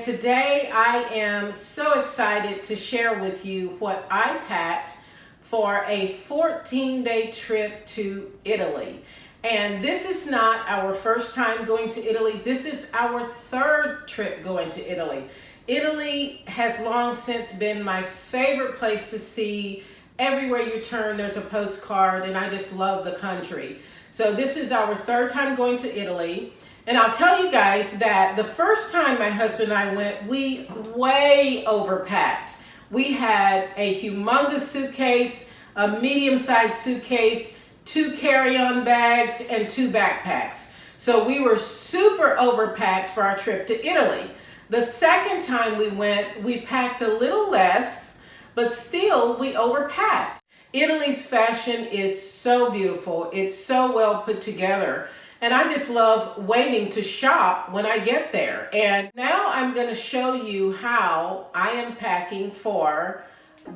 today I am so excited to share with you what I packed for a 14 day trip to Italy. And this is not our first time going to Italy. This is our third trip going to Italy. Italy has long since been my favorite place to see. Everywhere you turn, there's a postcard, and I just love the country. So, this is our third time going to Italy. And I'll tell you guys that the first time my husband and I went, we way overpacked. We had a humongous suitcase, a medium sized suitcase, two carry on bags, and two backpacks. So we were super overpacked for our trip to Italy. The second time we went, we packed a little less, but still we overpacked. Italy's fashion is so beautiful. It's so well put together. And I just love waiting to shop when I get there. And now I'm going to show you how I am packing for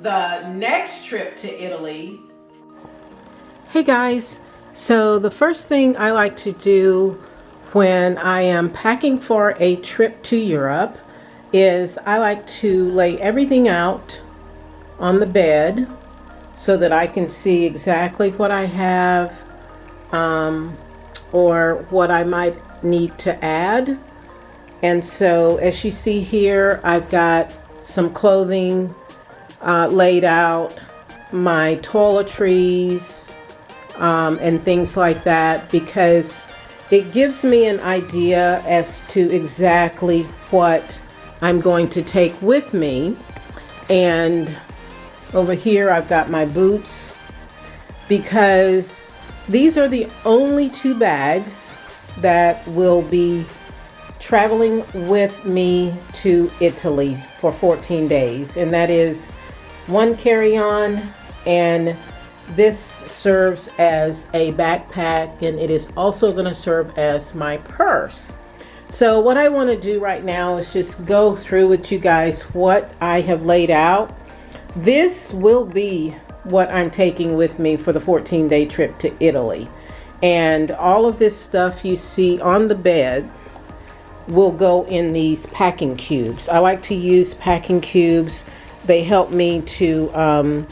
the next trip to Italy. Hey guys, so the first thing I like to do when I am packing for a trip to Europe is I like to lay everything out on the bed so that I can see exactly what I have um, or what I might need to add. And so as you see here, I've got some clothing uh, laid out, my toiletries, um, and things like that because it gives me an idea as to exactly what I'm going to take with me. And over here I've got my boots because these are the only two bags that will be traveling with me to Italy for 14 days. And that is one carry-on and this serves as a backpack and it is also going to serve as my purse. So what I want to do right now is just go through with you guys what I have laid out. This will be what I'm taking with me for the 14 day trip to Italy. And all of this stuff you see on the bed will go in these packing cubes. I like to use packing cubes. They help me to um,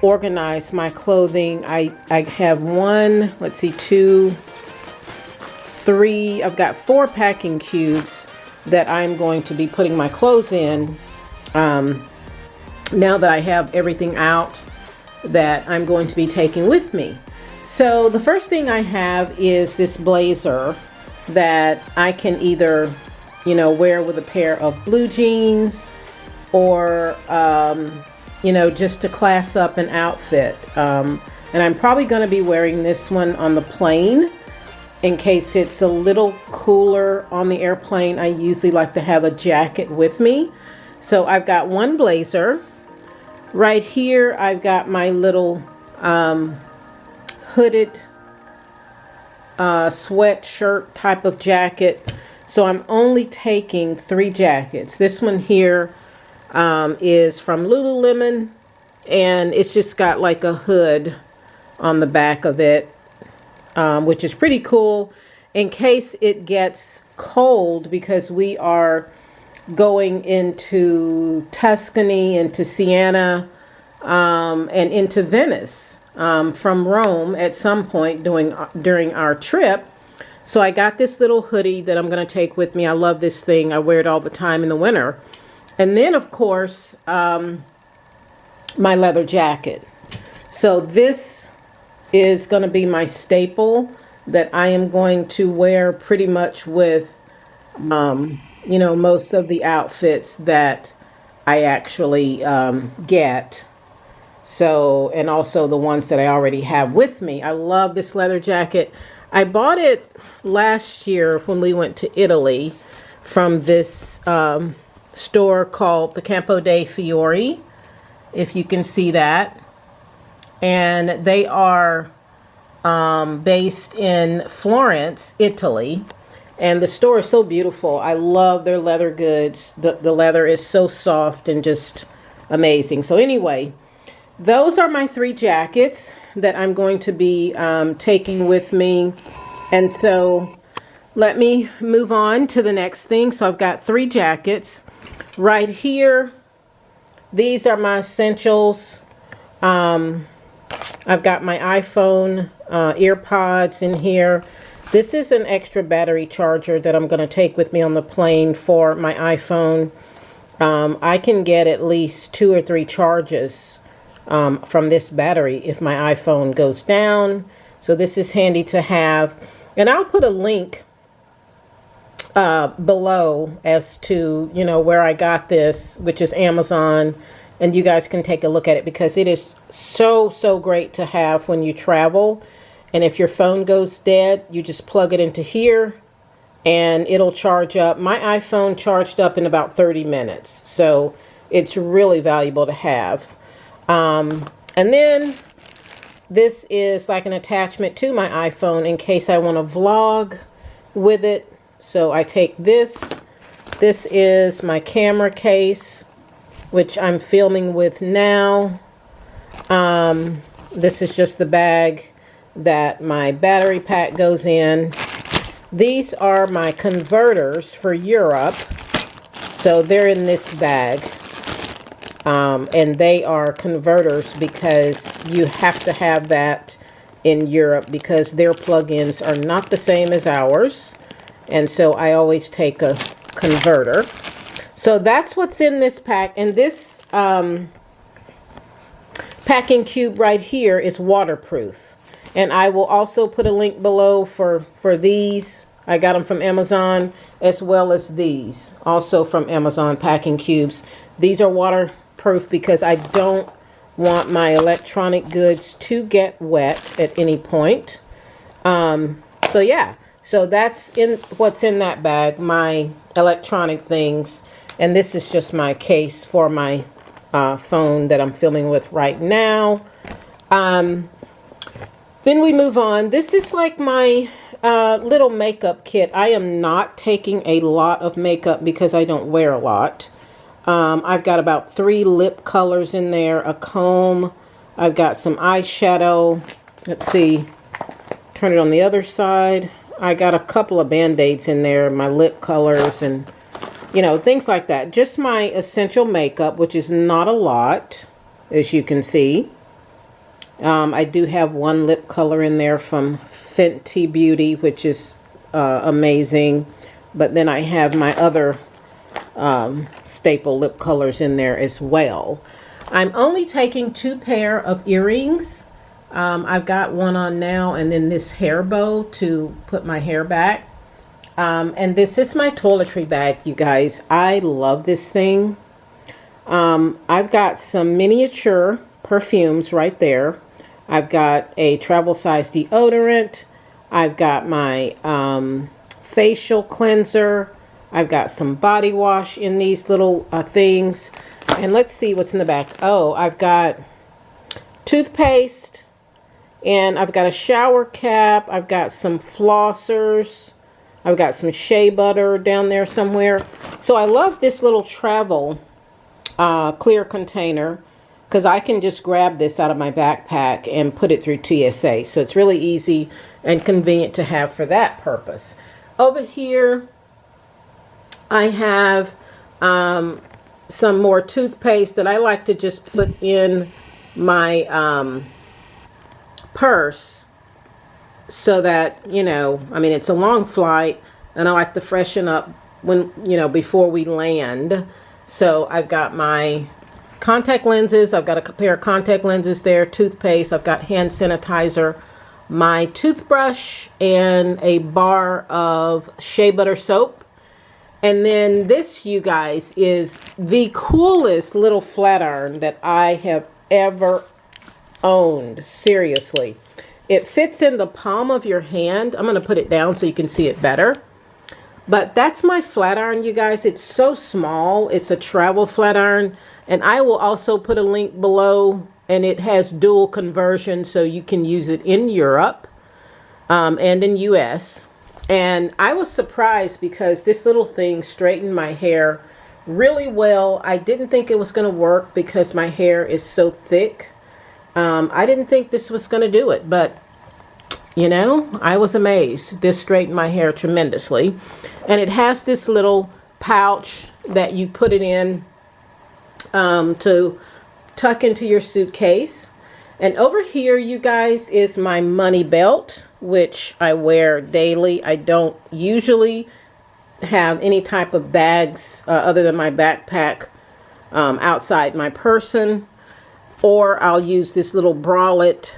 organize my clothing. I, I have one, let's see, two, three, I've got four packing cubes that I'm going to be putting my clothes in um, now that I have everything out that I'm going to be taking with me. So the first thing I have is this blazer that I can either, you know, wear with a pair of blue jeans or, um, you know, just to class up an outfit. Um, and I'm probably going to be wearing this one on the plane in case it's a little cooler on the airplane. I usually like to have a jacket with me. So I've got one blazer Right here, I've got my little um, hooded uh, sweatshirt type of jacket. So I'm only taking three jackets. This one here um, is from Lululemon and it's just got like a hood on the back of it, um, which is pretty cool in case it gets cold because we are going into Tuscany, into Siena, um, and into Venice um, from Rome at some point during, during our trip. So I got this little hoodie that I'm going to take with me. I love this thing. I wear it all the time in the winter. And then, of course, um, my leather jacket. So this is going to be my staple that I am going to wear pretty much with um, you know, most of the outfits that I actually um, get. So, and also the ones that I already have with me. I love this leather jacket. I bought it last year when we went to Italy from this um, store called the Campo dei Fiori, if you can see that. And they are um, based in Florence, Italy. And the store is so beautiful. I love their leather goods. The, the leather is so soft and just amazing. So anyway, those are my three jackets that I'm going to be um, taking with me. And so let me move on to the next thing. So I've got three jackets. Right here, these are my essentials. Um, I've got my iPhone uh, earpods in here. This is an extra battery charger that I'm going to take with me on the plane for my iPhone. Um, I can get at least two or three charges um, from this battery if my iPhone goes down. So this is handy to have. And I'll put a link uh, below as to, you know, where I got this, which is Amazon. And you guys can take a look at it because it is so, so great to have when you travel. And if your phone goes dead, you just plug it into here and it'll charge up. My iPhone charged up in about 30 minutes. So it's really valuable to have. Um, and then this is like an attachment to my iPhone in case I want to vlog with it. So I take this. This is my camera case, which I'm filming with now. Um, this is just the bag that my battery pack goes in. These are my converters for Europe. So they're in this bag. Um, and they are converters because you have to have that in Europe because their plugins are not the same as ours. And so I always take a converter. So that's what's in this pack. And this um, packing cube right here is waterproof. And I will also put a link below for, for these. I got them from Amazon as well as these also from Amazon packing cubes. These are waterproof because I don't want my electronic goods to get wet at any point. Um, so yeah, so that's in what's in that bag, my electronic things. And this is just my case for my uh, phone that I'm filming with right now. Um, then we move on. This is like my uh, little makeup kit. I am not taking a lot of makeup because I don't wear a lot. Um, I've got about three lip colors in there, a comb. I've got some eyeshadow. Let's see. Turn it on the other side. I got a couple of band-aids in there, my lip colors and, you know, things like that. Just my essential makeup, which is not a lot, as you can see. Um, I do have one lip color in there from Fenty Beauty, which is uh, amazing. But then I have my other um, staple lip colors in there as well. I'm only taking two pair of earrings. Um, I've got one on now and then this hair bow to put my hair back. Um, and this is my toiletry bag, you guys. I love this thing. Um, I've got some miniature perfumes right there. I've got a travel size deodorant. I've got my um, facial cleanser. I've got some body wash in these little uh, things. And let's see what's in the back. Oh, I've got toothpaste. And I've got a shower cap. I've got some flossers. I've got some shea butter down there somewhere. So I love this little travel uh, clear container because I can just grab this out of my backpack and put it through TSA. So it's really easy and convenient to have for that purpose. Over here, I have um, some more toothpaste that I like to just put in my um, purse so that, you know, I mean, it's a long flight and I like to freshen up when, you know, before we land. So I've got my contact lenses. I've got a pair of contact lenses there, toothpaste. I've got hand sanitizer, my toothbrush, and a bar of shea butter soap. And then this, you guys, is the coolest little flat iron that I have ever owned. Seriously. It fits in the palm of your hand. I'm going to put it down so you can see it better. But that's my flat iron, you guys. It's so small. It's a travel flat iron. And I will also put a link below and it has dual conversion so you can use it in Europe um, and in US. And I was surprised because this little thing straightened my hair really well. I didn't think it was going to work because my hair is so thick. Um, I didn't think this was going to do it, but you know, I was amazed. This straightened my hair tremendously. And it has this little pouch that you put it in um, to tuck into your suitcase. And over here, you guys, is my money belt, which I wear daily. I don't usually have any type of bags uh, other than my backpack um, outside my person. Or I'll use this little bralette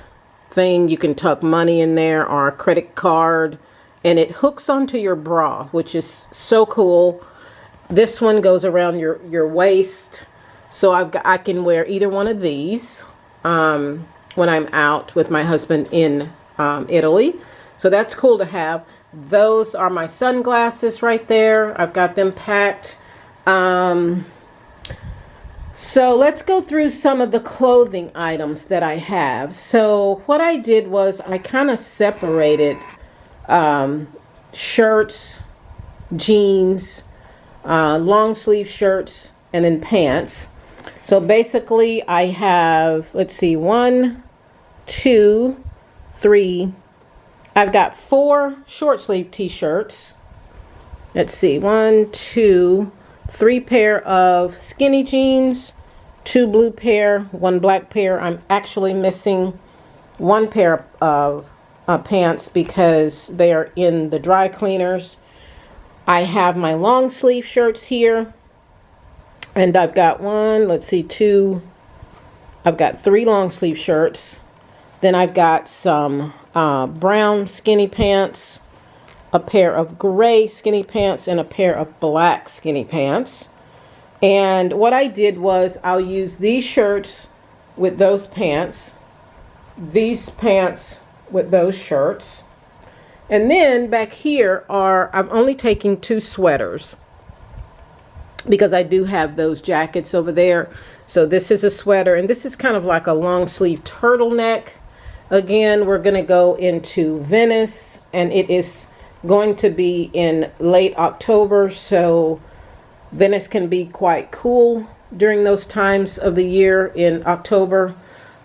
thing. You can tuck money in there or a credit card. And it hooks onto your bra, which is so cool. This one goes around your, your waist. So I've got, I can wear either one of these um, when I'm out with my husband in um, Italy. So that's cool to have. Those are my sunglasses right there. I've got them packed. Um, so let's go through some of the clothing items that I have. So what I did was I kind of separated um, shirts, jeans, uh, long sleeve shirts, and then pants. So basically I have, let's see, one, two, three. I've got four short sleeve t-shirts. Let's see, one, two, three pair of skinny jeans, two blue pair, one black pair. I'm actually missing one pair of uh, pants because they are in the dry cleaners. I have my long sleeve shirts here. And I've got one, let's see, two. I've got three long sleeve shirts. Then I've got some uh, brown skinny pants a pair of gray skinny pants and a pair of black skinny pants. And what I did was I'll use these shirts with those pants, these pants with those shirts. And then back here are, I'm only taking two sweaters because I do have those jackets over there. So this is a sweater and this is kind of like a long sleeve turtleneck. Again, we're going to go into Venice and it is going to be in late October, so Venice can be quite cool during those times of the year in October.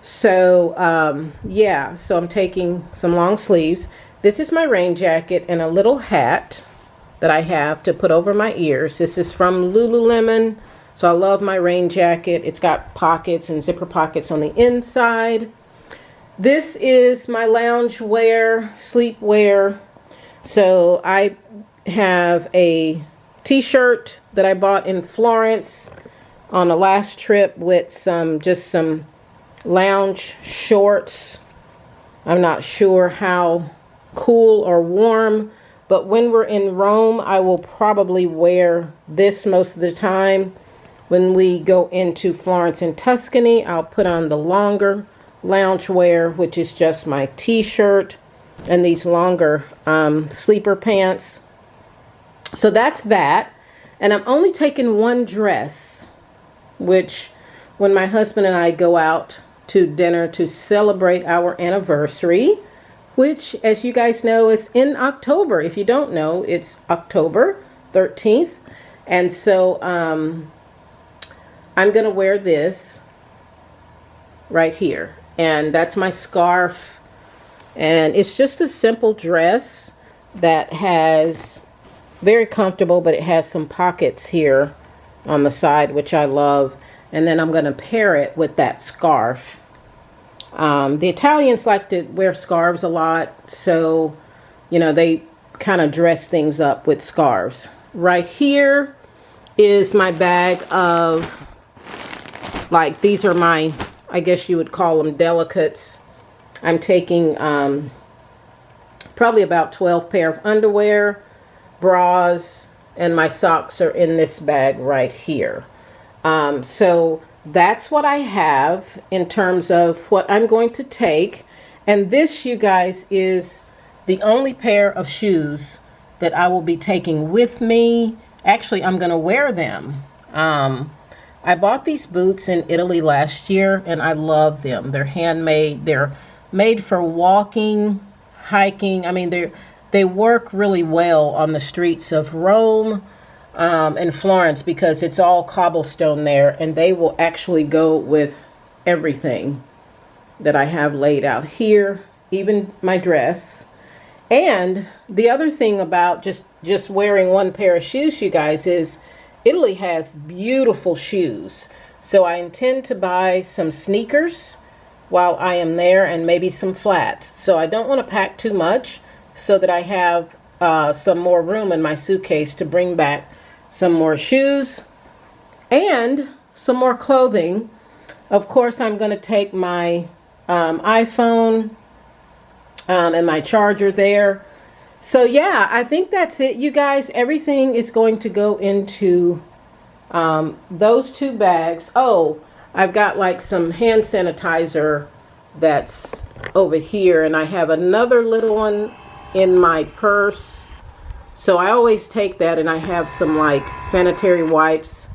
So, um, yeah, so I'm taking some long sleeves. This is my rain jacket and a little hat that I have to put over my ears. This is from Lululemon. So I love my rain jacket. It's got pockets and zipper pockets on the inside. This is my lounge wear, sleep wear so I have a t-shirt that I bought in Florence on a last trip with some just some lounge shorts. I'm not sure how cool or warm, but when we're in Rome, I will probably wear this most of the time. When we go into Florence and Tuscany, I'll put on the longer lounge wear, which is just my t-shirt and these longer um, sleeper pants. So that's that. And I'm only taking one dress, which when my husband and I go out to dinner to celebrate our anniversary, which as you guys know is in October. If you don't know, it's October 13th. And so um, I'm going to wear this right here. And that's my scarf and it's just a simple dress that has very comfortable, but it has some pockets here on the side, which I love. And then I'm going to pair it with that scarf. Um, the Italians like to wear scarves a lot, so, you know, they kind of dress things up with scarves. Right here is my bag of, like, these are my, I guess you would call them delicates I'm taking um, probably about 12 pair of underwear, bras, and my socks are in this bag right here. Um, so that's what I have in terms of what I'm going to take. And this, you guys, is the only pair of shoes that I will be taking with me. Actually, I'm going to wear them. Um, I bought these boots in Italy last year, and I love them. They're handmade. They're made for walking, hiking. I mean, they they work really well on the streets of Rome um, and Florence because it's all cobblestone there, and they will actually go with everything that I have laid out here even my dress. And the other thing about just just wearing one pair of shoes, you guys, is Italy has beautiful shoes. So I intend to buy some sneakers while I am there and maybe some flats. So I don't want to pack too much so that I have uh, some more room in my suitcase to bring back some more shoes and some more clothing. Of course, I'm going to take my um, iPhone um, and my charger there. So yeah, I think that's it, you guys. Everything is going to go into um, those two bags. Oh, I've got like some hand sanitizer that's over here, and I have another little one in my purse. So I always take that, and I have some like sanitary wipes.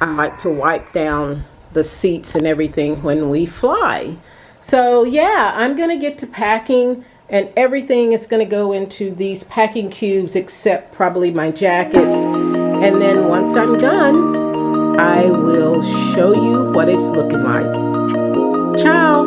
I like to wipe down the seats and everything when we fly. So yeah, I'm going to get to packing and everything is going to go into these packing cubes except probably my jackets. And then once I'm done, I will show you what it's looking like. Ciao!